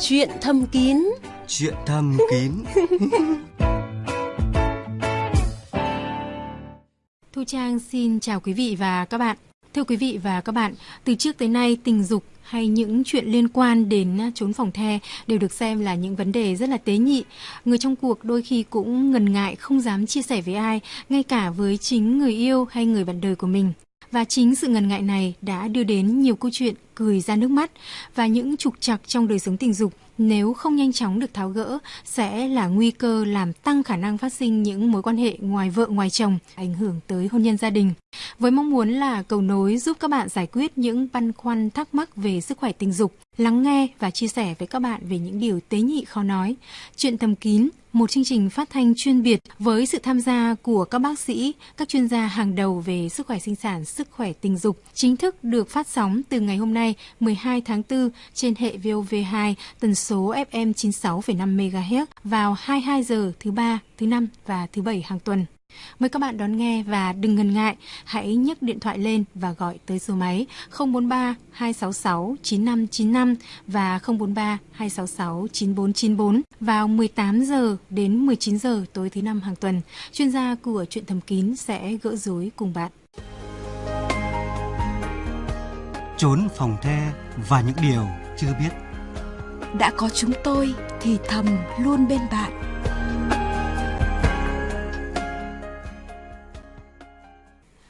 Chuyện thầm kín Chuyện thầm kín Thu Trang xin chào quý vị và các bạn. Thưa quý vị và các bạn, từ trước tới nay tình dục hay những chuyện liên quan đến trốn phòng the đều được xem là những vấn đề rất là tế nhị. Người trong cuộc đôi khi cũng ngần ngại không dám chia sẻ với ai, ngay cả với chính người yêu hay người bạn đời của mình. Và chính sự ngần ngại này đã đưa đến nhiều câu chuyện cười ra nước mắt và những trục trặc trong đời sống tình dục nếu không nhanh chóng được tháo gỡ sẽ là nguy cơ làm tăng khả năng phát sinh những mối quan hệ ngoài vợ ngoài chồng, ảnh hưởng tới hôn nhân gia đình. Với mong muốn là cầu nối giúp các bạn giải quyết những băn khoăn thắc mắc về sức khỏe tình dục, lắng nghe và chia sẻ với các bạn về những điều tế nhị khó nói. Chuyện thầm kín, một chương trình phát thanh chuyên biệt với sự tham gia của các bác sĩ, các chuyên gia hàng đầu về sức khỏe sinh sản, sức khỏe tình dục, chính thức được phát sóng từ ngày hôm nay 12 tháng 4 trên hệ VOV2 tần số FM 96,5 MHz vào 22 giờ thứ ba, thứ năm và thứ bảy hàng tuần. Mời các bạn đón nghe và đừng ngần ngại, hãy nhấc điện thoại lên và gọi tới số máy 043 266 9595 và 043 266 9494 vào 18 giờ đến 19 giờ tối thứ năm hàng tuần. Chuyên gia của chuyện thầm kín sẽ gỡ rối cùng bạn. Trốn phòng the và những điều chưa biết. Đã có chúng tôi thì thầm luôn bên bạn.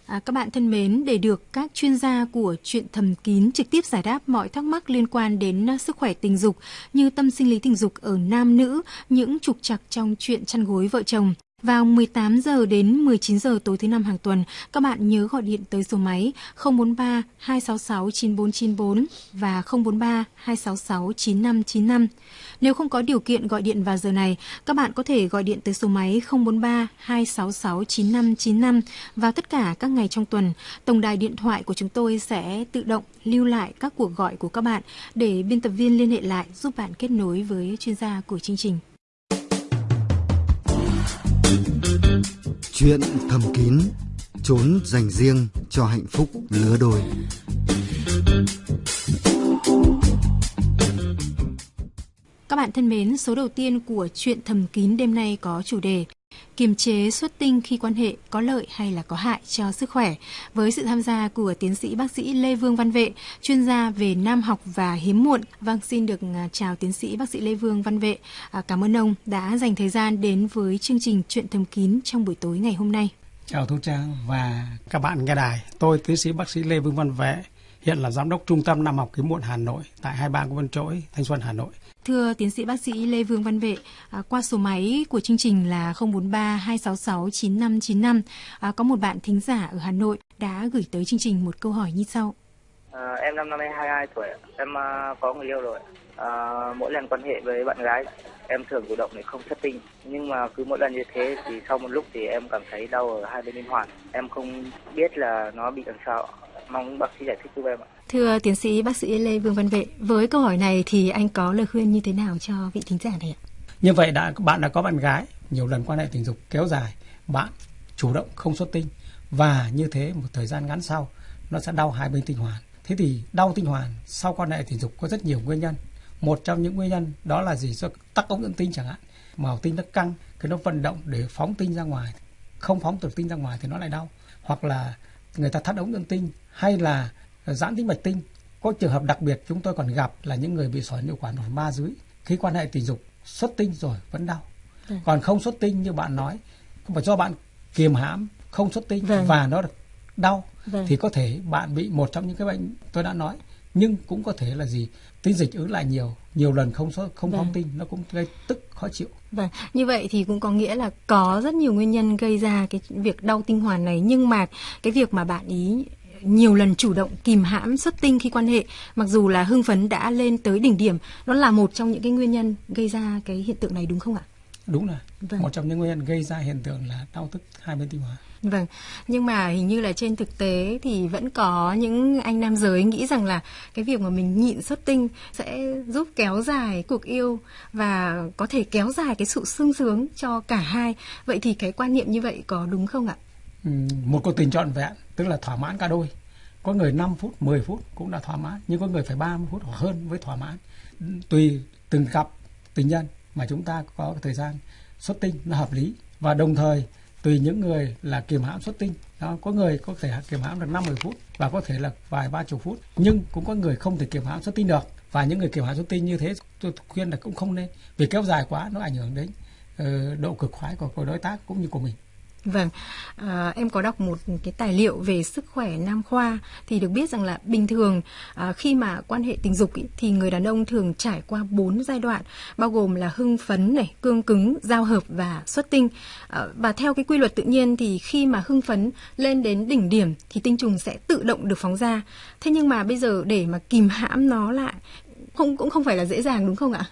À, các bạn thân mến, để được các chuyên gia của chuyện thầm kín trực tiếp giải đáp mọi thắc mắc liên quan đến à, sức khỏe tình dục như tâm sinh lý tình dục ở nam nữ, những trục trặc trong chuyện chăn gối vợ chồng, vào 18 giờ đến 19 giờ tối thứ năm hàng tuần, các bạn nhớ gọi điện tới số máy 043 266 9494 và 043 266 9595. Nếu không có điều kiện gọi điện vào giờ này, các bạn có thể gọi điện tới số máy 043 266 9595 vào tất cả các ngày trong tuần. Tổng đài điện thoại của chúng tôi sẽ tự động lưu lại các cuộc gọi của các bạn để biên tập viên liên hệ lại giúp bạn kết nối với chuyên gia của chương trình. Chuyện thầm kín, trốn dành riêng cho hạnh phúc lứa đôi. Các bạn thân mến, số đầu tiên của chuyện thầm kín đêm nay có chủ đề kiềm chế xuất tinh khi quan hệ có lợi hay là có hại cho sức khỏe với sự tham gia của tiến sĩ bác sĩ Lê Vương Văn Vệ, chuyên gia về nam học và hiếm muộn. Vâng, xin được à, chào tiến sĩ bác sĩ Lê Vương Văn Vệ. À, cảm ơn ông đã dành thời gian đến với chương trình Chuyện thầm kín trong buổi tối ngày hôm nay. Chào Thu Trang và các bạn nghe đài. Tôi tiến sĩ bác sĩ Lê Vương Văn Vệ, hiện là giám đốc trung tâm Nam học hiếm muộn Hà Nội tại hai bang Vân Trỗi, Thanh Xuân, Hà Nội. Thưa tiến sĩ bác sĩ Lê Vương Văn Vệ, à, qua số máy của chương trình là 043 266 9595, à, có một bạn thính giả ở Hà Nội đã gửi tới chương trình một câu hỏi như sau. À, em năm nay 22 tuổi, em à, có người yêu rồi. À, mỗi lần quan hệ với bạn gái, em thường chủ động để không xuất tinh. Nhưng mà cứ mỗi lần như thế thì sau một lúc thì em cảm thấy đau ở hai bên liên hoàn. Em không biết là nó bị làm sao. Mong bác sĩ giải thích giúp em ạ. Thưa tiến sĩ bác sĩ Lê Vương Văn Vệ, với câu hỏi này thì anh có lời khuyên như thế nào cho vị thính giả này ạ? Như vậy đã bạn đã có bạn gái nhiều lần quan hệ tình dục kéo dài, bạn chủ động không xuất tinh và như thế một thời gian ngắn sau nó sẽ đau hai bên tinh hoàn. Thế thì đau tinh hoàn sau quan hệ tình dục có rất nhiều nguyên nhân. Một trong những nguyên nhân đó là gì do tắc ống dẫn tinh chẳng hạn, màu tinh nó căng, cái nó vận động để phóng tinh ra ngoài, không phóng được tinh ra ngoài thì nó lại đau. Hoặc là người ta thắt ống dẫn tinh hay là giãn tĩnh mạch tinh. Có trường hợp đặc biệt chúng tôi còn gặp là những người bị sỏi niệu quản một ba dưới khi quan hệ tình dục xuất tinh rồi vẫn đau. Vâng. Còn không xuất tinh như bạn nói, không phải do bạn kiềm hãm không xuất tinh vâng. và nó đau vâng. thì có thể bạn bị một trong những cái bệnh tôi đã nói nhưng cũng có thể là gì tinh dịch ứ lại nhiều nhiều lần không không vâng. phóng tinh nó cũng gây tức khó chịu Vâng, như vậy thì cũng có nghĩa là có rất nhiều nguyên nhân gây ra cái việc đau tinh hoàn này nhưng mà cái việc mà bạn ý nhiều lần chủ động kìm hãm xuất tinh khi quan hệ mặc dù là hưng phấn đã lên tới đỉnh điểm nó là một trong những cái nguyên nhân gây ra cái hiện tượng này đúng không ạ đúng là vâng. một trong những nguyên nhân gây ra hiện tượng là đau tức hai bên tinh hoàn Vâng, nhưng mà hình như là trên thực tế thì vẫn có những anh nam giới nghĩ rằng là cái việc mà mình nhịn xuất tinh sẽ giúp kéo dài cuộc yêu và có thể kéo dài cái sự sung sướng cho cả hai. Vậy thì cái quan niệm như vậy có đúng không ạ? Ừ, một cuộc tình trọn vẹn tức là thỏa mãn cả đôi. Có người 5 phút 10 phút cũng đã thỏa mãn nhưng có người phải 30 phút hoặc hơn với thỏa mãn. Tùy từng cặp tình nhân mà chúng ta có thời gian xuất tinh nó hợp lý. Và đồng thời tùy những người là kiềm hãm xuất tinh. Đó, có người có thể kiềm hãm được 50 phút và có thể là vài ba chục phút. Nhưng cũng có người không thể kiềm hãm xuất tinh được. Và những người kiềm hãm xuất tinh như thế tôi khuyên là cũng không nên vì kéo dài quá nó ảnh hưởng đến uh, độ cực khoái của, của đối tác cũng như của mình. Vâng, à, em có đọc một cái tài liệu về sức khỏe nam khoa thì được biết rằng là bình thường à, khi mà quan hệ tình dục ý, thì người đàn ông thường trải qua 4 giai đoạn bao gồm là hưng phấn này, cương cứng, giao hợp và xuất tinh. À, và theo cái quy luật tự nhiên thì khi mà hưng phấn lên đến đỉnh điểm thì tinh trùng sẽ tự động được phóng ra. Thế nhưng mà bây giờ để mà kìm hãm nó lại không cũng không phải là dễ dàng đúng không ạ?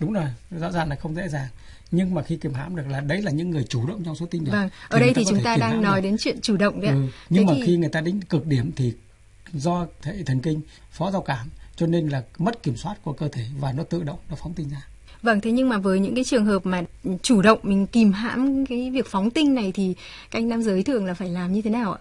Đúng rồi, rõ ràng là không dễ dàng nhưng mà khi kiềm hãm được là đấy là những người chủ động trong xuất tinh được. Vâng, ở đây thì chúng ta đang nói được. đến chuyện chủ động đấy. Ừ. Nhưng Thế mà thì... khi người ta đến cực điểm thì do hệ thần kinh phó giao cảm cho nên là mất kiểm soát của cơ thể và nó tự động nó phóng tinh ra. Vâng, thế nhưng mà với những cái trường hợp mà chủ động mình kìm hãm cái việc phóng tinh này thì các anh nam giới thường là phải làm như thế nào ạ?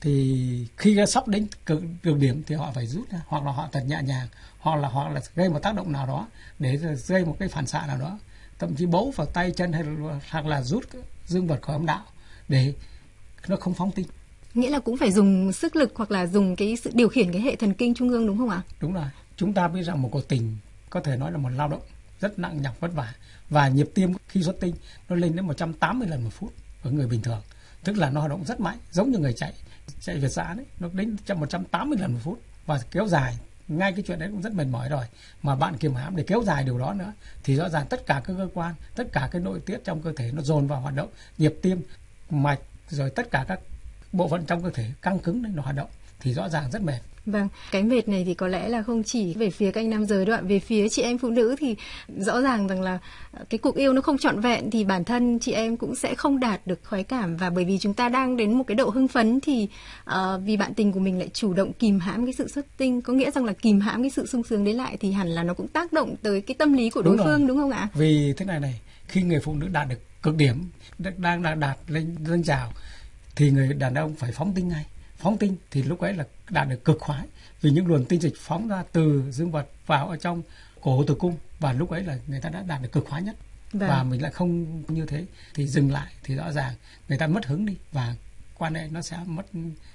Thì khi sắp đến cực, cực điểm thì họ phải rút ra hoặc là họ thật nhẹ nhàng hoặc là họ là gây một tác động nào đó để gây một cái phản xạ nào đó thậm chí bấu vào tay chân hay là, hoặc là rút dương vật khỏi âm đạo để nó không phóng tinh. Nghĩa là cũng phải dùng sức lực hoặc là dùng cái sự điều khiển cái hệ thần kinh trung ương đúng không ạ? Đúng rồi. Chúng ta biết rằng một cuộc tình có thể nói là một lao động rất nặng nhọc vất vả và nhịp tim khi xuất tinh nó lên đến 180 lần một phút ở người bình thường. Tức là nó hoạt động rất mạnh giống như người chạy chạy việt giã đấy nó đến 180 lần một phút và kéo dài ngay cái chuyện đấy cũng rất mệt mỏi rồi. Mà bạn kiềm hãm để kéo dài điều đó nữa, thì rõ ràng tất cả các cơ quan, tất cả cái nội tiết trong cơ thể nó dồn vào hoạt động, nhịp tim, mạch, rồi tất cả các bộ phận trong cơ thể căng cứng đấy nó hoạt động, thì rõ ràng rất mệt. Vâng, cái mệt này thì có lẽ là không chỉ về phía các anh nam giới đoạn về phía chị em phụ nữ thì rõ ràng rằng là cái cuộc yêu nó không trọn vẹn thì bản thân chị em cũng sẽ không đạt được khoái cảm và bởi vì chúng ta đang đến một cái độ hưng phấn thì uh, vì bạn tình của mình lại chủ động kìm hãm cái sự xuất tinh có nghĩa rằng là kìm hãm cái sự sung sướng đấy lại thì hẳn là nó cũng tác động tới cái tâm lý của đối đúng phương rồi. đúng không ạ? Vì thế này này, khi người phụ nữ đạt được cực điểm đang đang đạt lên lên trào thì người đàn ông phải phóng tinh ngay phóng tinh thì lúc ấy là đạt được cực khoái vì những luồng tinh dịch phóng ra từ dương vật vào ở trong cổ tử cung và lúc ấy là người ta đã đạt được cực khoái nhất vâng. và mình lại không như thế thì dừng lại thì rõ ràng người ta mất hứng đi và quan hệ nó sẽ mất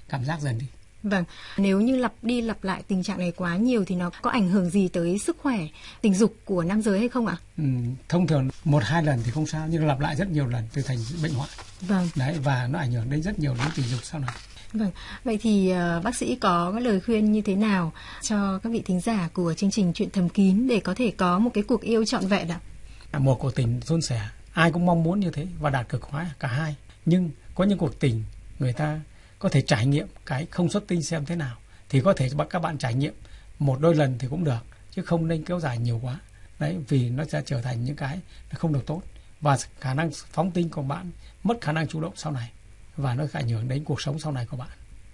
cảm giác dần đi Vâng, nếu như lặp đi lặp lại tình trạng này quá nhiều thì nó có ảnh hưởng gì tới sức khỏe tình dục của nam giới hay không ạ? Ừ, thông thường một hai lần thì không sao nhưng lặp lại rất nhiều lần thì thành bệnh hoạn. Vâng. Đấy và nó ảnh hưởng đến rất nhiều đến tình dục sau này. Vâng, vậy thì uh, bác sĩ có lời khuyên như thế nào cho các vị thính giả của chương trình Chuyện thầm kín để có thể có một cái cuộc yêu trọn vẹn ạ? Một cuộc tình suôn sẻ, ai cũng mong muốn như thế và đạt cực khoái cả hai. Nhưng có những cuộc tình người ta có thể trải nghiệm cái không xuất tinh xem thế nào thì có thể các bạn trải nghiệm một đôi lần thì cũng được chứ không nên kéo dài nhiều quá đấy vì nó sẽ trở thành những cái không được tốt và khả năng phóng tinh của bạn mất khả năng chủ động sau này và nó ảnh hưởng đến cuộc sống sau này của bạn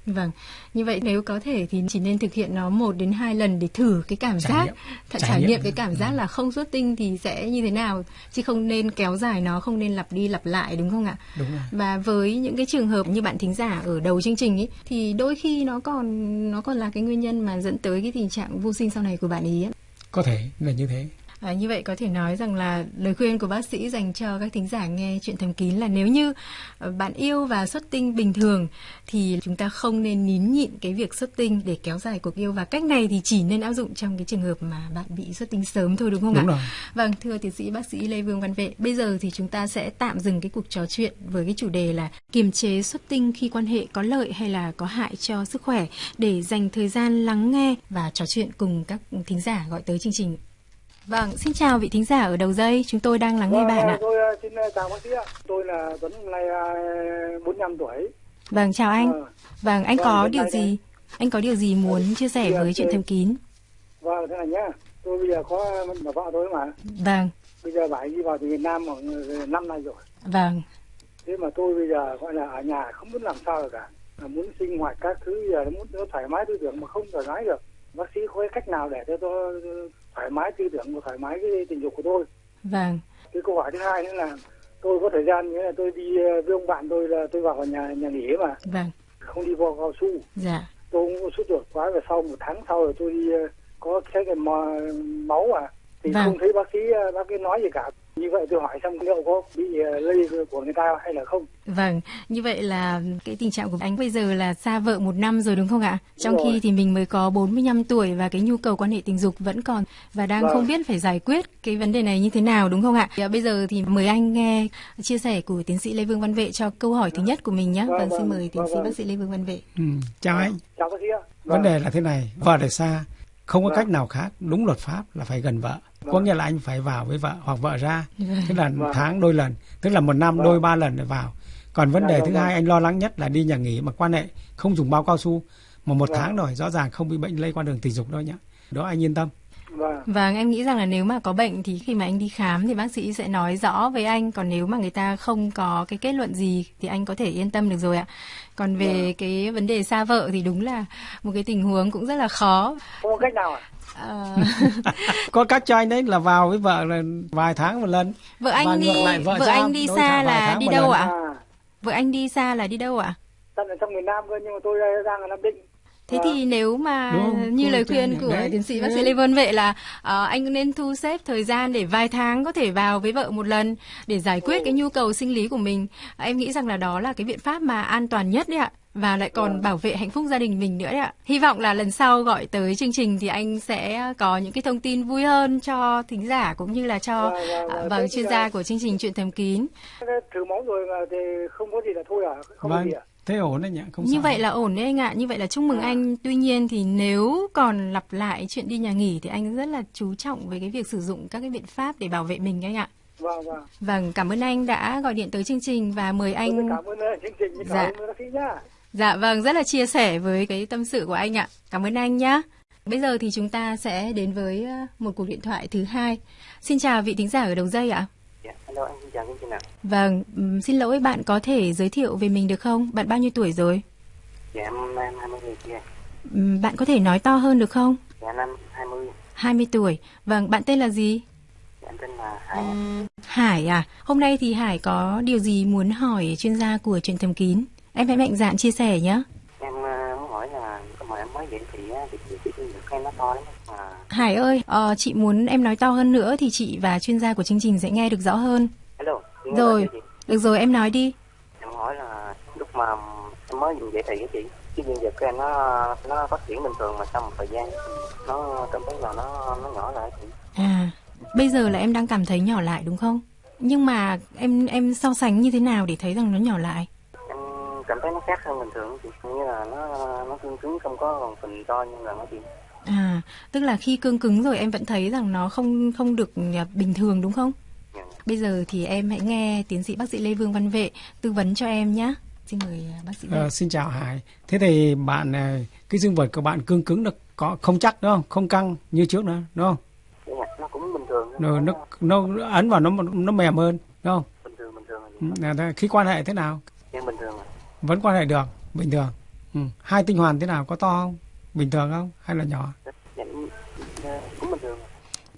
Vâng, như vậy nếu có thể thì chỉ nên thực hiện nó một đến hai lần để thử cái cảm trải giác, nghiệm. trải, trải nghiệm cái cảm giác ừ. là không xuất tinh thì sẽ như thế nào, chứ không nên kéo dài nó, không nên lặp đi lặp lại đúng không ạ? Đúng rồi. Và với những cái trường hợp như bạn thính giả ở đầu chương trình ấy, thì đôi khi nó còn nó còn là cái nguyên nhân mà dẫn tới cái tình trạng vô sinh sau này của bạn. Ấy. Có thể là như thế. À, như vậy có thể nói rằng là lời khuyên của bác sĩ dành cho các thính giả nghe chuyện thầm kín là nếu như ờ, bạn yêu và xuất tinh bình thường thì chúng ta không nên nín nhịn cái việc xuất tinh để kéo dài cuộc yêu và cách này thì chỉ nên áp dụng trong cái trường hợp mà bạn bị xuất tinh sớm thôi đúng không đúng ạ? Rồi. Vâng, thưa tiến sĩ bác sĩ Lê Vương Văn Vệ, bây giờ thì chúng ta sẽ tạm dừng cái cuộc trò chuyện với cái chủ đề là kiềm chế xuất tinh khi quan hệ có lợi hay là có hại cho sức khỏe để dành thời gian lắng nghe và trò chuyện cùng các thính giả gọi tới chương trình Vâng, xin chào vị thính giả ở đầu dây, chúng tôi đang lắng nghe vâng, bạn ạ. Tôi ờ, xin ờ, chào bác sĩ ạ. Tôi là Tuấn, hôm nay 45 ờ, tuổi. Vâng, chào anh. Vâng, vâng anh vâng, có điều gì? Này. Anh có điều gì muốn vâng, chia sẻ với chuyện thầm kín? Vâng, thế này nhá. Tôi bây giờ có bà vợ tôi mà. Vâng. Bây giờ phải đi vào từ Việt Nam khoảng năm nay rồi. Vâng. Thế mà tôi bây giờ gọi là ở nhà không biết làm sao được cả. Là muốn sinh hoạt các thứ giờ muốn thoải mái tư tưởng mà không thoải mái được. Bác sĩ có cái cách nào để cho tôi thoải mái tư tưởng và thoải mái cái tình dục của tôi. Vâng. Cái câu hỏi thứ hai nữa là tôi có thời gian nghĩa là tôi đi ờ, với ông bạn tôi là tôi vào nhà nhà nghỉ mà. Vâng. Không đi vào cao su. Dạ. Tôi cũng sốt ruột quá và sau một tháng sau rồi tôi đi ờ, có xét nghiệm máu à thì Vâng. không thấy bác sĩ ờ, bác ấy nói gì cả như vậy tôi hỏi xem liệu có bị ờ, lây của người ta hay là không Vâng, như vậy là cái tình trạng của anh bây giờ là xa vợ một năm rồi đúng không ạ? Trong khi thì mình mới có 45 tuổi và cái nhu cầu quan hệ tình dục vẫn còn và đang Vâng. không biết phải giải quyết cái vấn đề này như thế nào đúng không ạ? Thì, à, Bây giờ thì mời anh nghe chia sẻ của tiến sĩ Lê Vương Văn Vệ cho câu hỏi thứ nhất của mình nhé. Vâng, Vâng, xin vâng, mời tiến vâng, sĩ vâng. bác sĩ Lê Vương Văn Vệ. Ừ. Chào anh. chào bác sĩ ạ Vấn đề là thế này, vợ để xa, không có Vâng. cách nào khác, đúng luật pháp là phải gần vợ. Có nghĩa là anh phải vào với vợ hoặc vợ ra, tức là Vâng. tháng đôi lần, tức là một năm Vâng. đôi ba lần để vào. Còn vấn Dạ, đề vâng, thứ vâng. hai anh lo lắng nhất là đi nhà nghỉ mà quan hệ không dùng bao cao su mà một Vâng. tháng rồi rõ ràng không bị bệnh lây qua đường tình dục đâu nhé. Đó anh yên tâm. Vâng Vâng, em nghĩ rằng là nếu mà có bệnh thì khi mà anh đi khám thì bác sĩ sẽ nói rõ với anh. Còn nếu mà người ta không có cái kết luận gì thì anh có thể yên tâm được rồi ạ. Còn về Vâng. cái vấn đề xa vợ thì đúng là một cái tình huống cũng rất là khó. không có cách nào à Ờ, Có cách cho anh đấy là vào với vợ là vài tháng một lần. vợ Và anh đi ngược lại vợ vợ anh đi xa là đi đâu ạ? à Vợ anh đi xa là đi đâu ạ? thân ở trong miền Nam cơ nhưng mà tôi đang ở Nam Định Thế Vâng. thì nếu mà Đúng như lời khuyên của đấy. tiến sĩ bác sĩ. Lê Vân Vệ là ờ, anh nên thu xếp thời gian để vài tháng có thể vào với vợ một lần để giải quyết cái nhu cầu sinh lý của mình. Em nghĩ rằng là đó là cái biện pháp mà an toàn nhất đấy ạ và lại còn bảo vệ hạnh phúc gia đình mình nữa đấy ạ. Hy vọng là lần sau gọi tới chương trình thì anh sẽ có những cái thông tin vui hơn cho thính giả cũng như là cho Vâng, vâng, à, vâng. vâng chuyên gia của chương trình chuyện thầm kín. thử máu rồi mà thì không có gì là thôi à không có Vâng, gì à thế ổn đấy nhỉ, không Như sao. vậy là ổn đấy anh ạ, như vậy là chúc mừng À. anh. Tuy nhiên thì nếu còn lặp lại chuyện đi nhà nghỉ thì anh rất là chú trọng với cái việc sử dụng các cái biện pháp để bảo vệ mình anh ạ. vâng vâng Vâng, cảm ơn anh đã gọi điện tới chương trình và mời tôi anh cảm ơn ờ, chương trình cảm Dạ. ơn nhá Dạ vâng, rất là chia sẻ với cái tâm sự của anh ạ. Cảm ơn anh nhé. Bây giờ thì chúng ta sẽ đến với ờ, một cuộc điện thoại thứ hai. Xin chào vị thính giả ở đầu dây ạ. Dạ, hello anh xin chào chương trình ạ. Vâng, xin lỗi bạn có thể giới thiệu về mình được không? Bạn bao nhiêu tuổi rồi? Dạ em em 20 tuổi kia. Bạn có thể nói to hơn được không? Dạ năm 20. 20 tuổi. Vâng, bạn tên là gì? Dạ em tên là Hải. Hải à, hôm nay thì Hải có điều gì muốn hỏi chuyên gia của chuyện thầm kín? Em hãy mạnh dạn chia sẻ nhé. Em ờ, muốn hỏi là cái mà em mới vậy thì á, thì thì thì được em nó to lắm Hải ơi, ờ, chị muốn em nói to hơn nữa thì chị và chuyên gia của chương trình sẽ nghe được rõ hơn. hello. Rồi, được rồi em nói đi. Em hỏi là lúc mà em mới dùng vậy thì á chị cái viên dịch của em nó nó phát triển bình thường mà sau một thời gian nó cảm thấy là nó nó nhỏ lại chị. À, bây giờ là em đang cảm thấy nhỏ lại đúng không? Nhưng mà em em so sánh như thế nào để thấy rằng nó nhỏ lại? Em cảm thấy nó khác hơn bình thường chị. Như là nó nó cứng cứng không có còn phình to như là nó chị. À, tức là khi cương cứng rồi em vẫn thấy rằng nó không không được à, bình thường đúng không? Dạ. Bây giờ thì em hãy nghe tiến sĩ bác sĩ Lê Vương Văn Vệ tư vấn cho em nhé. Xin mời à, bác sĩ. Vệ. Ờ, xin chào Hải. Thế thì bạn ờ, cái dương vật của bạn cương cứng được có không chắc đúng không? Không căng như trước nữa đúng không? Dạ, nó cũng bình thường. Rồi nó nó ấn vào nó nó mềm hơn đúng không? bình thường bình thường là Ừ, thế- Khi quan hệ thế nào? Em bình thường à. Vẫn quan hệ được, bình thường. Ừ. Hai tinh hoàn thế nào có to không? Bình thường không? Hay là nhỏ? Dạ, dạ, cũng bình thường.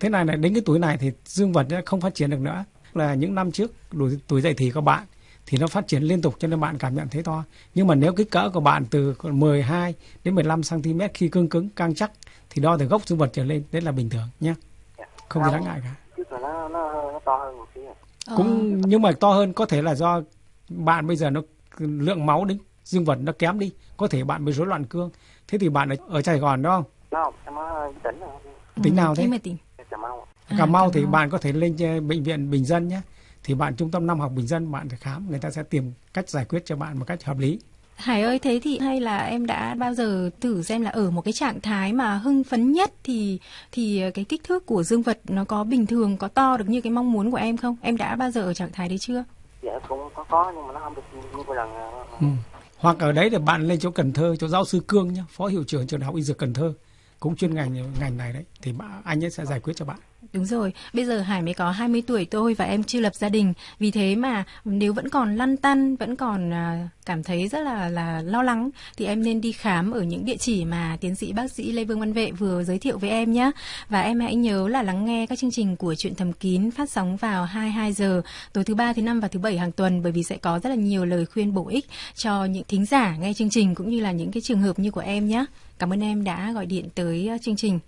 Thế này là đến cái tuổi này thì dương vật nó không phát triển được nữa. Là những năm trước tuổi, tuổi dậy thì của bạn thì nó phát triển liên tục cho nên bạn cảm nhận thấy to. Nhưng mà nếu kích cỡ của bạn từ 12 đến 15 cm khi cương cứng căng chắc thì đo từ gốc dương vật trở lên đấy là bình thường nhé. Dạ. Không gì đáng ngại cả. Trước là nó nó nó to hơn một xíu. à. Ờ, Cũng nhưng mà to hơn có thể là do bạn bây giờ nó lượng máu đến dương vật nó kém đi, có thể bạn bị rối loạn cương. Thế thì bạn ở, ở Sài Gòn đó không? Nó em ở tỉnh rồi. ừ, tính nào thế? tỉnh. Cà Mau. À, Cà Mau thì bạn có thể lên ờ, bệnh viện Bình Dân nhé. Thì bạn trung tâm năm học Bình Dân bạn phải khám, người ta sẽ tìm cách giải quyết cho bạn một cách hợp lý. Hải ơi thế thì hay là em đã bao giờ thử xem là ở một cái trạng thái mà hưng phấn nhất thì thì cái kích thước của dương vật nó có bình thường có to được như cái mong muốn của em không? Em đã bao giờ ở trạng thái đấy chưa? Dạ cũng có có nhưng mà nó không được như lần. à, Ừ. Hoặc ở đấy thì bạn lên chỗ Cần Thơ, chỗ giáo sư Cương nhé, phó hiệu trưởng trường đại học y dược Cần Thơ, cũng chuyên ngành ngành này đấy, thì anh ấy sẽ giải quyết cho bạn. Đúng rồi, bây giờ Hải mới có 20 tuổi thôi và em chưa lập gia đình. Vì thế mà nếu vẫn còn lăn tăn, vẫn còn à, cảm thấy rất là là lo lắng thì em nên đi khám ở những địa chỉ mà tiến sĩ bác sĩ Lê Vương Văn Vệ vừa giới thiệu với em nhé. Và em hãy nhớ là lắng nghe các chương trình của chuyện thầm kín phát sóng vào 22 giờ tối thứ ba, thứ năm và thứ bảy hàng tuần bởi vì sẽ có rất là nhiều lời khuyên bổ ích cho những thính giả nghe chương trình cũng như là những cái trường hợp như của em nhé. Cảm ơn em đã gọi điện tới à, chương trình.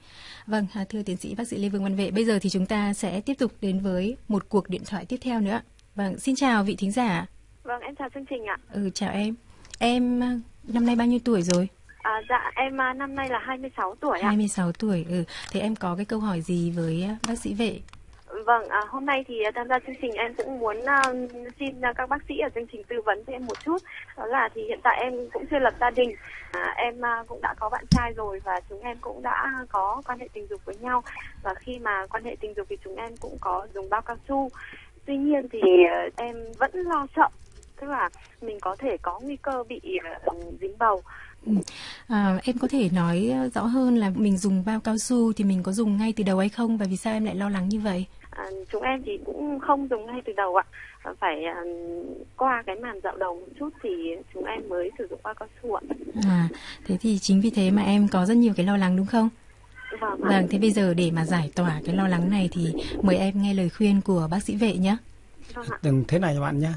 Vâng, à, thưa tiến sĩ bác sĩ Lê Vương Văn Vệ, bây giờ thì chúng ta sẽ tiếp tục đến với một cuộc điện thoại tiếp theo nữa. Vâng, xin chào vị thính giả. Vâng, em chào chương trình ạ. Ừ, chào em. Em à, năm nay bao nhiêu tuổi rồi? À, dạ, em à, năm nay là 26 tuổi ạ. 26 tuổi. Ừ, thế em có cái câu hỏi gì với à, bác sĩ vệ? Vâng, à, hôm nay thì à, tham gia chương trình em cũng muốn uh, xin uh, các bác sĩ ở chương trình tư vấn cho em một chút. Đó là thì hiện tại em cũng chưa lập gia đình, à, em uh, cũng đã có bạn trai rồi và chúng em cũng đã có quan hệ tình dục với nhau. Và khi mà quan hệ tình dục thì chúng em cũng có dùng bao cao su. Tuy nhiên thì uh, em vẫn lo sợ, tức là mình có thể có nguy cơ bị uh, dính bầu. Ừ. À, em có thể nói rõ hơn là mình dùng bao cao su thì mình có dùng ngay từ đầu hay không và vì sao em lại lo lắng như vậy? À, chúng em thì cũng không dùng ngay từ đầu ạ. Phải à, qua cái màn dạo đầu một chút thì chúng em mới sử dụng bao cao su ạ. À thế thì chính vì thế mà em có rất nhiều cái lo lắng đúng không? Vâng, vâng thế bây giờ để mà giải tỏa cái lo lắng này thì mời em nghe lời khuyên của bác sĩ vệ nhé. Vâng đừng thế này bạn nhé.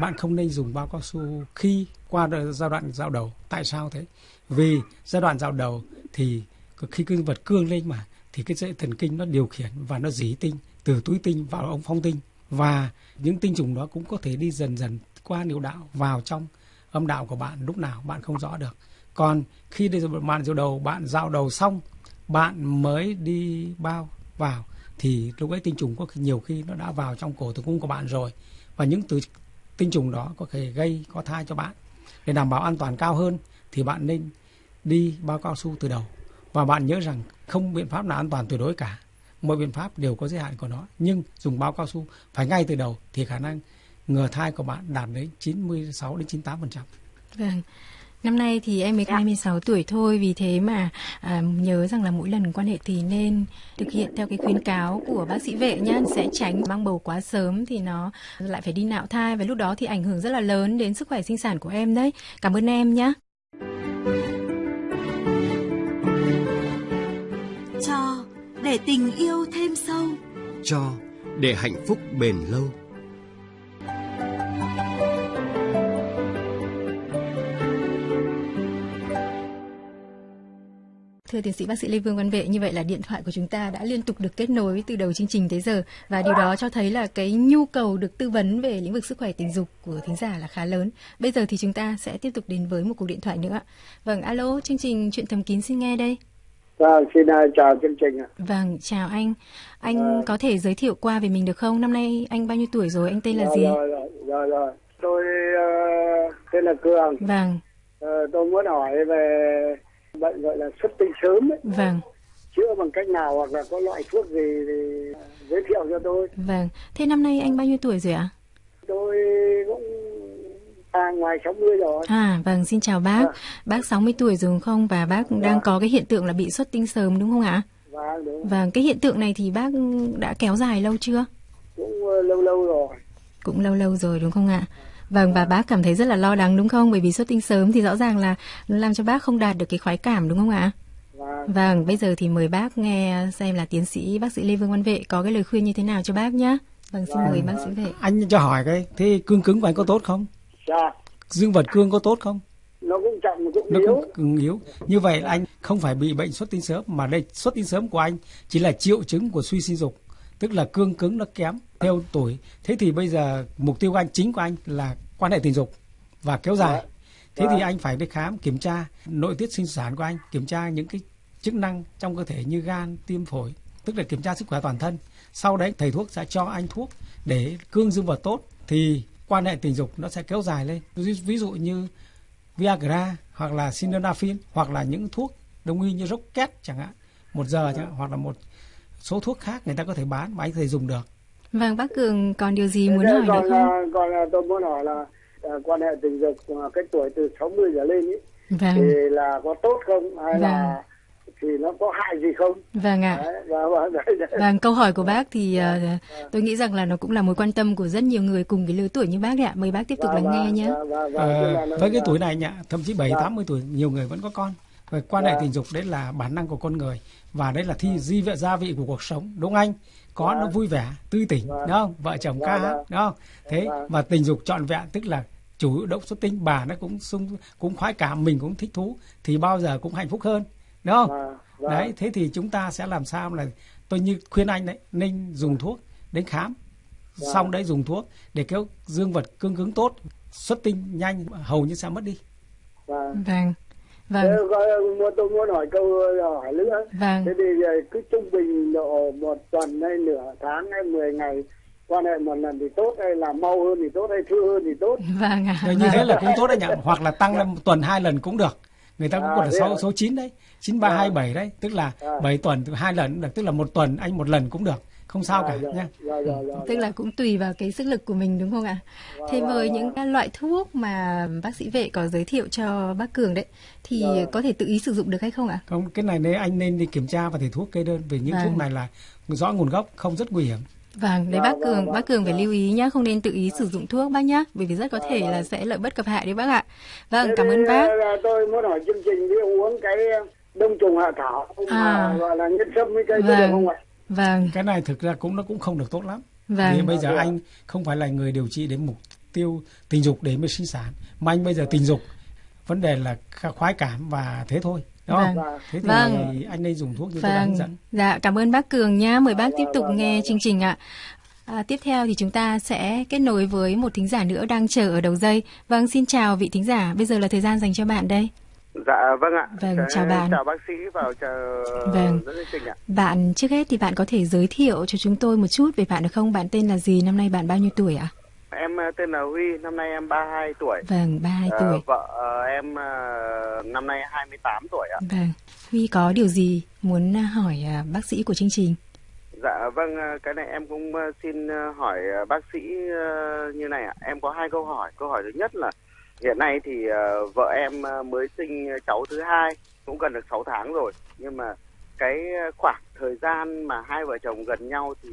Bạn không nên dùng bao cao su khi qua giai đoạn dạo đầu. Tại sao thế? Vì giai đoạn dạo đầu thì khi cái vật cương lên mà thì cái dây thần kinh nó điều khiển và nó dí tinh từ túi tinh vào ống phong tinh. Và những tinh trùng đó cũng có thể đi dần dần qua niệu đạo vào trong âm đạo của bạn. Lúc nào bạn không rõ được. Còn khi đi bạn giao đầu, bạn giao đầu xong, bạn mới đi bao vào, thì lúc ấy tinh trùng có nhiều khi nó đã vào trong cổ tử cung của bạn rồi. Và những từ tinh trùng đó có thể gây, có thai cho bạn. Để đảm bảo an toàn cao hơn, thì bạn nên đi bao cao su từ đầu. Và bạn nhớ rằng không biện pháp nào an toàn tuyệt đối cả mọi biện pháp đều có giới hạn của nó nhưng dùng bao cao su phải ngay từ đầu thì khả năng ngừa thai của bạn đạt đến 96 đến 98 phần trăm. Vâng. Năm nay thì em mới dạ. 26 tuổi thôi vì thế mà à, nhớ rằng là mỗi lần quan hệ thì nên thực hiện theo cái khuyến cáo của bác sĩ vệ nhá sẽ tránh mang bầu quá sớm thì nó lại phải đi nạo thai và lúc đó thì ảnh hưởng rất là lớn đến sức khỏe sinh sản của em đấy. Cảm ơn em nhé. Để tình yêu thêm sâu cho để hạnh phúc bền lâu Thưa tiến sĩ bác sĩ Lê Vương Văn Vệ, như vậy là điện thoại của chúng ta đã liên tục được kết nối từ đầu chương trình tới giờ và điều đó cho thấy là cái nhu cầu được tư vấn về lĩnh vực sức khỏe tình dục của thính giả là khá lớn. Bây giờ thì chúng ta sẽ tiếp tục đến với một cuộc điện thoại nữa. Vâng, alo, chương trình chuyện thầm kín xin nghe đây. Vâng, xin uh, chào chương trình ạ. Vâng, chào anh. Anh à. có thể giới thiệu qua về mình được không? Năm nay anh bao nhiêu tuổi rồi? Anh tên là rồi, gì? Rồi, rồi, rồi, rồi. Tôi uh, tên là Cường. Vâng. Uh, tôi muốn hỏi về bệnh gọi là xuất tinh sớm ấy. Vâng. Chữa bằng cách nào hoặc là có loại thuốc gì thì giới thiệu cho tôi. Vâng. Thế năm nay anh bao nhiêu tuổi rồi ạ? Tôi cũng À, ngoài 60 rồi. À, vâng, xin chào bác. À. Bác 60 tuổi rồi không? Và bác à. đang có cái hiện tượng là bị xuất tinh sớm đúng không ạ? Vâng, đúng. Vâng, cái hiện tượng này thì bác đã kéo dài lâu chưa? Cũng uh, lâu lâu rồi. Cũng lâu lâu rồi đúng không ạ? Vâng, và bác cảm thấy rất là lo lắng đúng không? Bởi vì xuất tinh sớm thì rõ ràng là nó làm cho bác không đạt được cái khoái cảm đúng không ạ? Vâng. vâng, bây giờ thì mời bác nghe xem là tiến sĩ bác sĩ Lê Vương Văn Vệ có cái lời khuyên như thế nào cho bác nhé. Vâng, xin vâng. mời bác sĩ Vệ. Anh cho hỏi cái, thế cương cứng của anh có tốt không? Dạ. Dương vật cương có tốt không? Nó cũng chậm cũng nó yếu. Cũng yếu. Như vậy là anh không phải bị bệnh xuất tinh sớm mà đây xuất tinh sớm của anh chỉ là triệu chứng của suy sinh dục, tức là cương cứng nó kém theo tuổi. Thế thì bây giờ mục tiêu của anh chính của anh là quan hệ tình dục và kéo dài. Dạ. Thế thì dạ. anh phải đi khám kiểm tra nội tiết sinh sản của anh, kiểm tra những cái chức năng trong cơ thể như gan, tim phổi, tức là kiểm tra sức khỏe toàn thân. Sau đấy thầy thuốc sẽ cho anh thuốc để cương dương vật tốt thì quan hệ tình dục nó sẽ kéo dài lên ví dụ như Viagra hoặc là Sildenafil hoặc là những thuốc đông y như Rocket chẳng hạn một giờ chẳng hạn, hoặc là một số thuốc khác người ta có thể bán mà anh có thể dùng được Vâng, bác Cường còn điều gì muốn hỏi nữa không? Còn tôi muốn hỏi là uh, quan hệ tình dục uh, cái tuổi từ 60 trở lên ý, vâng. thì là có tốt không hay vâng. là thì nó có hại gì không? Vâng ạ. Đấy, và, và, Vâng, câu hỏi của bác thì uh, tôi nghĩ rằng là nó cũng là mối quan tâm của rất nhiều người cùng cái lứa tuổi như bác đấy ạ. Mời bác tiếp tục lắng nghe nhé. À, với cái tuổi này nhỉ, thậm chí 7 80 tuổi nhiều người vẫn có con. Và quan hệ tình dục đấy là bản năng của con người và đấy là thi di vệ gia vị của cuộc sống, đúng anh? Có nó vui vẻ, tươi tỉnh, đúng không? Vợ chồng ca hát, đúng không? Thế và tình dục trọn vẹn tức là chủ động xuất tinh bà nó cũng sung cũng khoái cảm mình cũng thích thú thì bao giờ cũng hạnh phúc hơn đúng không? À, đấy, thế thì chúng ta sẽ làm sao là tôi như khuyên anh đấy nên dùng thuốc đến khám xong đấy dùng thuốc để kéo dương vật cương cứng tốt xuất tinh nhanh hầu như sẽ mất đi Vâng. Vâng. Vâng. có- muốn- tôi muốn hỏi câu hỏi nữa. Vâng. Thế thì ờ, cứ trung bình độ một tuần hay nửa tháng hay 10 ngày quan hệ một lần thì tốt hay là mau hơn thì tốt hay thưa hơn thì tốt. Vâng ạ. Như thế là cũng tốt đấy nhỉ hoặc là tăng lên một tuần hai lần cũng được người ta cũng À, còn là thế số à? số 9 đấy 9327 đấy tức là À. 7 tuần hai lần được tức là một tuần anh một lần cũng được không sao cả Dạ, nhé dạ, dạ, dạ, Tức là cũng tùy vào cái sức lực của mình đúng không ạ? Thế với những cái loại thuốc mà bác sĩ vệ có giới thiệu cho bác Cường đấy thì có thể tự ý sử dụng được hay không ạ? không cái này nếu anh nên đi kiểm tra và thầy thuốc kê đơn vì những Vâng. thuốc này là rõ nguồn gốc không rất nguy hiểm Vâng, đấy bác Cường, bác Cường phải lưu ý nhá, không nên tự ý sử dụng thuốc bác nhá, bởi vì rất có thể là sẽ lợi bất cập hại đấy bác ạ. Vâng, cảm ơn bác. ờ, Tôi muốn hỏi chương trình đi uống cái đông trùng hạ thảo À. gọi là nhân sâm với cây có được Vâng. không ạ? Vâng, cái này thực ra cũng nó cũng không được tốt lắm Vâng. vì bây giờ Vâng. anh không phải là người điều trị đến mục tiêu tình dục để mới sinh sản mà anh bây giờ tình dục vấn đề là kh- khoái cảm và thế thôi đúng không Vâng. thế thì Vâng. anh nên dùng thuốc như tôi đã Vâng, dẫn dạ cảm ơn bác Cường nhá. Mời bác tiếp tục vâng, nghe vâng. chương trình ạ. À, tiếp theo thì chúng ta sẽ kết nối với một thính giả nữa đang chờ ở đầu dây. Vâng, xin chào vị thính giả. Bây giờ là thời gian dành cho bạn đây. Dạ vâng ạ. Vâng, Chào- chào bạn. Chào bác sĩ và chào Vâng. dẫn chương trình ạ. Bạn trước hết thì bạn có thể giới thiệu cho chúng tôi một chút về bạn được không? Bạn tên là gì? Năm nay bạn bao nhiêu tuổi ạ? Em ờ, tên là Huy, năm nay em 32 tuổi. Vâng, 32 Ờ, tuổi. vợ ờ, em năm nay 28 tuổi ạ. Vâng. Huy có điều gì muốn à, hỏi à, bác sĩ của chương trình? Dạ vâng, cái này em cũng xin hỏi bác sĩ như này ạ. Em có hai câu hỏi. Câu hỏi thứ nhất là hiện nay thì vợ em mới sinh cháu thứ hai, cũng gần được 6 tháng rồi. Nhưng mà cái khoảng thời gian mà hai vợ chồng gần nhau thì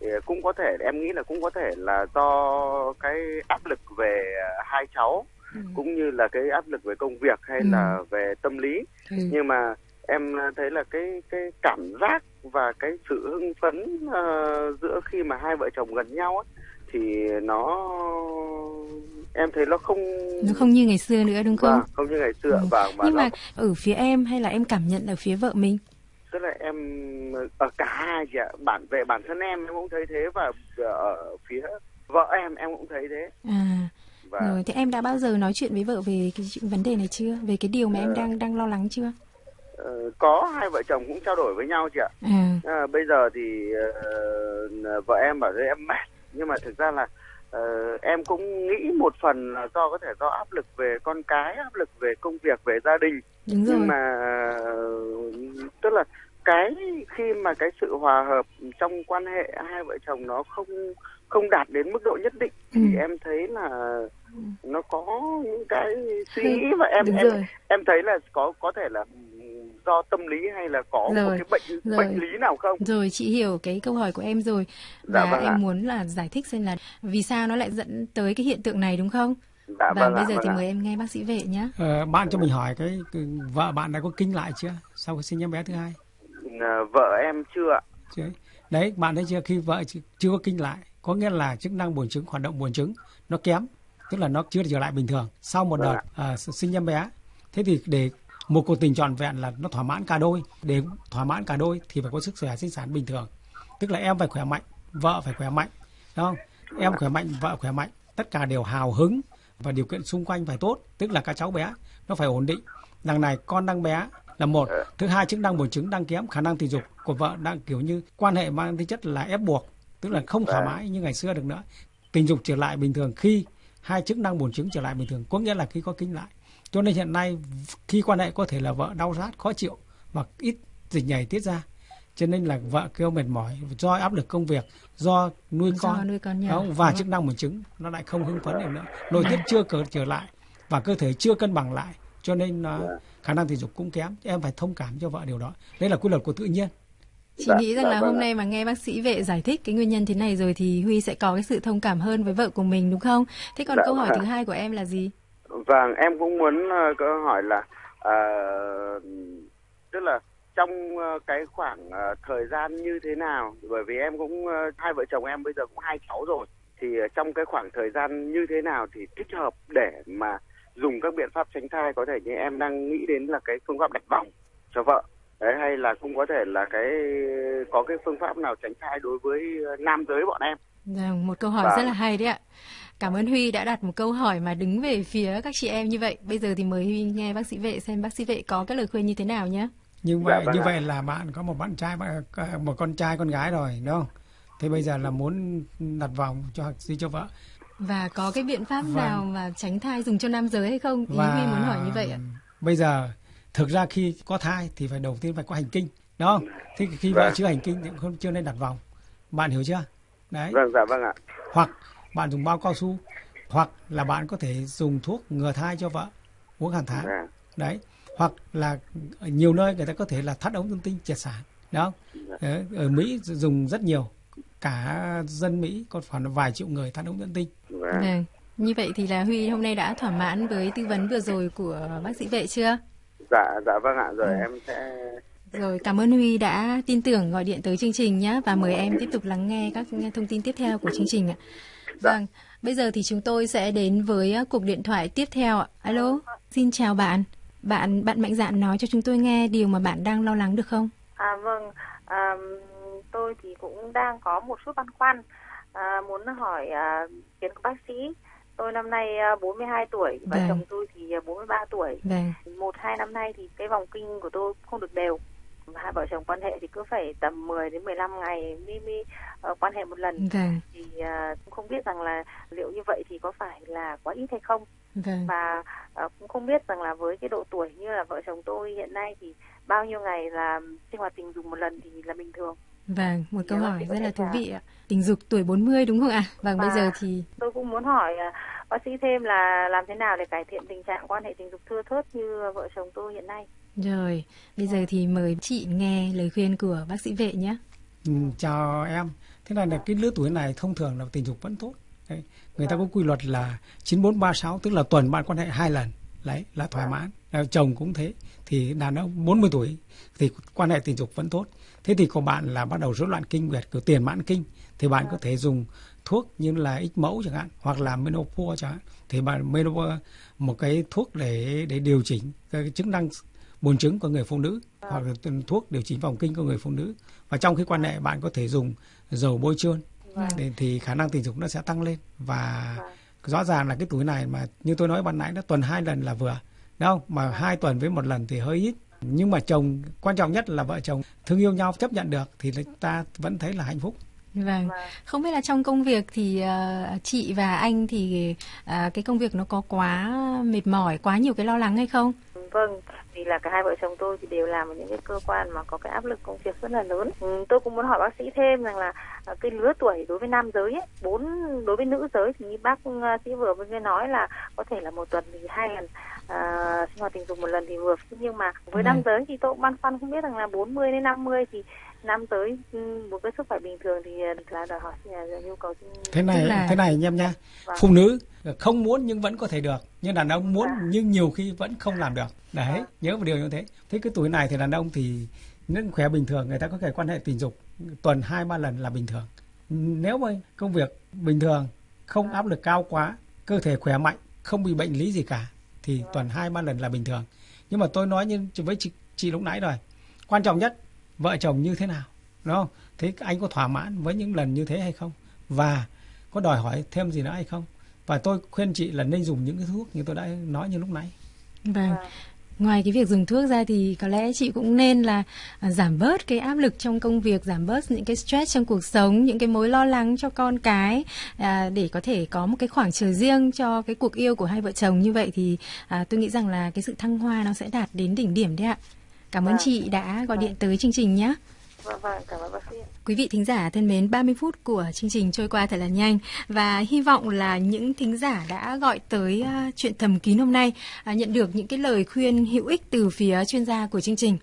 thì cũng có thể em nghĩ là cũng có thể là do cái áp lực về hai cháu cũng như là cái áp lực về công việc hay Ừ. là về tâm lý Ừ. nhưng mà em thấy là cái cái cảm giác và cái sự hưng phấn ờ, giữa khi mà hai vợ chồng gần nhau ấy, thì nó em thấy nó không Nó không như ngày xưa nữa đúng không? vâng, không như ngày xưa Ừ. vâng và Nhưng nó mà ở phía em hay là em cảm nhận ở phía vợ mình? Tức là em ở cả hai chị ạ bản về bản thân em em cũng thấy thế và ở phía vợ em em cũng thấy thế À, và rồi thế em đã bao giờ nói chuyện với vợ về cái vấn đề này chưa? Về cái điều mà em Ờ. đang đang lo lắng chưa? ờ, có hai vợ chồng cũng trao đổi với nhau chị ạ À, À, bây giờ thì ờ, vợ em bảo với em mệt nhưng mà thực ra là ờ, em cũng nghĩ một phần là do có thể do áp lực về con cái áp lực về công việc về gia đình đúng rồi. nhưng mà tức là cái khi mà cái sự hòa hợp trong quan hệ hai vợ chồng nó không không đạt đến mức độ nhất định thì Ừ. em thấy là nó có những cái suy nghĩ và em đúng em rồi. em thấy là có có thể là do tâm lý hay là có một Rồi, cái bệnh rồi. bệnh lý nào không Rồi chị hiểu cái câu hỏi của em rồi Dạ và vâng em ạ. muốn là giải thích xem là vì sao nó lại dẫn tới cái hiện tượng này đúng không? Dạ và vâng bây giờ vâng thì mời em nghe bác sĩ vệ nhé. Ờ, bạn cho mình hỏi cái, cái vợ bạn đã có kinh lại chưa? Sau khi sinh em bé thứ hai. Ờ, vợ em chưa ạ. Chưa đấy bạn thấy chưa? Khi vợ chưa, chưa có kinh lại có nghĩa là chức năng buồng trứng hoạt động buồng trứng nó kém tức là nó chưa trở lại bình thường. Sau một Vâng đợt à, sinh em bé thế thì để một cuộc tình trọn vẹn là nó thỏa mãn cả đôi. Để thỏa mãn cả đôi thì phải có sức khỏe sinh sản bình thường. Tức là em phải khỏe mạnh vợ phải khỏe mạnh đúng không? Em khỏe mạnh vợ khỏe mạnh tất cả đều hào hứng và điều kiện xung quanh phải tốt tức là các cháu bé nó phải ổn định. Đằng này con đang bé là một. Thứ hai chức năng buồng trứng đang kém khả năng tình dục của vợ đang kiểu như quan hệ mang tính chất là ép buộc tức là không thoải Vâng. mái như ngày xưa được nữa. Tình dục trở lại bình thường khi hai chức năng buồng trứng trở lại bình thường có nghĩa là khi có kinh lại. Cho nên hiện nay khi quan hệ có thể là vợ đau rát khó chịu và ít dịch nhảy tiết ra cho nên là vợ kêu mệt mỏi do áp lực công việc do nuôi Do con nuôi con nhỏ, không? và đúng chức năng buồng trứng nó lại không hưng phấn được nữa nội tiết chưa cờ trở lại và cơ thể chưa cân bằng lại cho nên uh, khả năng tình dục cũng kém em phải thông cảm cho vợ điều đó đây là quy luật của tự nhiên Chị Dạ, nghĩ rằng dạ là vâng hôm nay mà nghe bác sĩ vệ giải thích cái nguyên nhân thế này rồi thì Huy sẽ có cái sự thông cảm hơn với vợ của mình đúng không? Thế còn Dạ câu hỏi vâng. thứ hai của em là gì? Vâng, em cũng muốn ờ, có hỏi là ờ, tức là trong ờ, cái khoảng ờ, thời gian như thế nào bởi vì em cũng ờ, hai vợ chồng em bây giờ cũng hai cháu rồi thì trong cái khoảng thời gian như thế nào thì thích hợp để mà dùng các biện pháp tránh thai có thể như em đang nghĩ đến là cái phương pháp đặt vòng cho vợ đấy hay là cũng có thể là cái có cái phương pháp nào tránh thai đối với nam giới bọn em Vâng, một câu hỏi Vâng. rất là hay đấy ạ. Cảm ơn Huy đã đặt một câu hỏi mà đứng về phía các chị em như vậy. Bây giờ thì mời Huy nghe bác sĩ vệ xem bác sĩ vệ có cái lời khuyên như thế nào nhé. Như Dạ, vậy vâng như ạ. vậy là bạn có một bạn trai bạn- một con trai con gái rồi đúng không thế bây giờ là muốn đặt vòng cho gì cho vợ Và có cái biện pháp Vâng. nào mà tránh thai dùng cho nam giới hay không? Ý Huy muốn hỏi như vậy ạ. bây giờ thực ra khi có thai thì phải đầu tiên phải có hành kinh đúng không thế khi vợ Vâng. chưa hành kinh thì cũng không chưa nên đặt vòng bạn hiểu chưa đấy vâng dạ vâng ạ hoặc bạn dùng bao cao su hoặc là bạn có thể dùng thuốc ngừa thai cho vợ uống hàng tháng Dạ. đấy hoặc là ở nhiều nơi người ta có thể là thắt ống dương tinh triệt sản đó Đấy, ở Mỹ dùng rất nhiều cả dân Mỹ có khoảng vài triệu người thắt ống dương tinh Vâng. Vâng. Như vậy thì là Huy hôm nay đã thỏa mãn với tư vấn vừa rồi của bác sĩ vệ chưa? dạ dạ vâng ạ rồi Ừ. em sẽ Rồi, cảm ơn Huy đã tin tưởng gọi điện tới chương trình nhé và mời em tiếp tục lắng nghe các thông tin tiếp theo của chương trình ạ. Vâng, bây giờ thì chúng tôi sẽ đến với cuộc điện thoại tiếp theo ạ. Alo, xin chào bạn. Bạn bạn mạnh dạn nói cho chúng tôi nghe điều mà bạn đang lo lắng được không? À vâng, à, tôi thì cũng đang có một chút băn khoăn à, muốn hỏi à, kiến của bác sĩ. Tôi năm nay à, 42 tuổi và Vâng. chồng tôi thì à, 43 tuổi. Vâng, Một hai năm nay thì cái vòng kinh của tôi không được đều. Hai vợ chồng quan hệ thì cứ phải tầm 10 đến 15 ngày mới mới ờ, quan hệ một lần. vâng, Thì à, cũng không biết rằng là liệu như vậy thì có phải là quá ít hay không? Vâng. và ờ, cũng không biết rằng là với cái độ tuổi như là vợ chồng tôi hiện nay thì bao nhiêu ngày là sinh hoạt tình dục một lần thì là bình thường Vâng, một câu Dạ, hỏi rất là thú vị ạ. Tình dục tuổi 40 đúng không ạ? Vâng, bây Và- giờ thì tôi cũng muốn hỏi à, bác sĩ thêm là làm thế nào để cải thiện tình trạng quan hệ tình dục thưa thớt như vợ chồng tôi hiện nay rồi, bây giờ thì mời chị nghe lời khuyên của bác sĩ vệ nhé. ừ, chào em thế này là cái lứa tuổi này thông thường là tình dục vẫn tốt đấy. người ta có quy luật là 9436 tức là tuần bạn quan hệ hai lần. Đấy là thỏa mãn. À, chồng cũng thế. Thì đàn ông 40 tuổi thì quan hệ tình dục vẫn tốt. Thế thì của bạn là bắt đầu rối loạn kinh nguyệt kiểu tiền mãn kinh. Thì bạn có thể dùng thuốc như là ích mẫu chẳng hạn hoặc là menopause chẳng hạn. Thì bạn menopause một cái thuốc để để điều chỉnh cái chức năng buồn trứng của người phụ nữ hoặc là thuốc điều chỉnh vòng kinh của người phụ nữ. Và trong khi quan hệ bạn có thể dùng dầu bôi trơn để thì khả năng tình dục nó sẽ tăng lên. Và rõ ràng là cái tuổi này mà như tôi nói ban nãy đó tuần hai lần là vừa. Đúng không? Mà hai tuần với một lần thì hơi ít. Nhưng mà chồng quan trọng nhất là vợ chồng thương yêu nhau chấp nhận được thì ta vẫn thấy là hạnh phúc. Vâng, không biết là trong công việc thì ờ, chị và anh thì ờ, cái công việc nó có quá mệt mỏi, quá nhiều cái lo lắng hay không? Vâng vì là cả hai vợ chồng tôi thì đều làm ở những cái cơ quan mà có cái áp lực công việc rất là lớn ừ, tôi cũng muốn hỏi bác sĩ thêm rằng là à, cái lứa tuổi đối với nam giới ấy, bốn đối với nữ giới thì như bác à, sĩ vừa mới nói là có thể là một tuần thì hai lần à, sinh hoạt tình dục một lần thì vừa nhưng mà với nam Vâng. giới thì tôi cũng băn khoăn không biết rằng là 40 đến 50 thì nam giới ừ, một cái sức khỏe bình thường thì à, là đòi hỏi là nhu cầu thế này là- thế này anh em nha Vâng. phụ nữ không muốn nhưng vẫn có thể được nhưng đàn ông muốn Dạ. nhưng nhiều khi vẫn không làm được. Đấy nhớ một điều như thế. Thế cái tuổi này thì đàn ông thì những khỏe bình thường người ta có thể quan hệ tình dục tuần hai ba lần là bình thường. Nếu mà công việc bình thường không áp lực cao quá cơ thể khỏe mạnh không bị bệnh lý gì cả thì tuần hai ba lần là bình thường. Nhưng mà tôi nói như với chị, chị lúc nãy rồi quan trọng nhất vợ chồng như thế nào đúng không? Thế anh có thỏa mãn với những lần như thế hay không? Và có đòi hỏi thêm gì nữa hay không? Và tôi khuyên chị là nên dùng những cái thuốc như tôi đã nói như lúc nãy. Vâng. Ngoài cái việc dùng thuốc ra thì có lẽ chị cũng nên là à, giảm bớt cái áp lực trong công việc, giảm bớt những cái stress trong cuộc sống, những cái mối lo lắng cho con cái à, để có thể có một cái khoảng trời riêng cho cái cuộc yêu của hai vợ chồng. Như vậy thì à, tôi nghĩ rằng là cái sự thăng hoa nó sẽ đạt đến đỉnh điểm đấy ạ. Cảm ơn Vâng. chị đã gọi điện tới chương trình nhé. vâng vâng cảm ơn bác sĩ ạ. Quý vị thính giả thân mến, 30 phút của chương trình trôi qua thật là nhanh và hy vọng là những thính giả đã gọi tới à, chuyện thầm kín hôm nay à, nhận được những cái lời khuyên hữu ích từ phía chuyên gia của chương trình.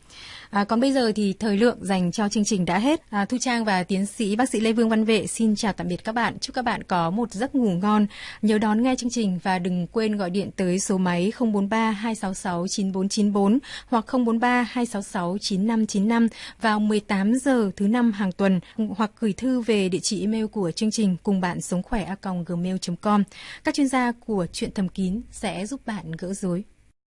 À, còn bây giờ thì thời lượng dành cho chương trình đã hết. À, Thu Trang và tiến sĩ bác sĩ Lê Vương Văn Vệ xin chào tạm biệt các bạn. Chúc các bạn có một giấc ngủ ngon. Nhớ đón nghe chương trình và đừng quên gọi điện tới số máy 043 266 9494 hoặc 043 266 9595 vào 18 giờ thứ năm hàng tuần hoặc gửi thư về địa chỉ email của chương trình cùng bạn sống khỏe a gmail.com. Các chuyên gia của chuyện thầm kín sẽ giúp bạn gỡ rối.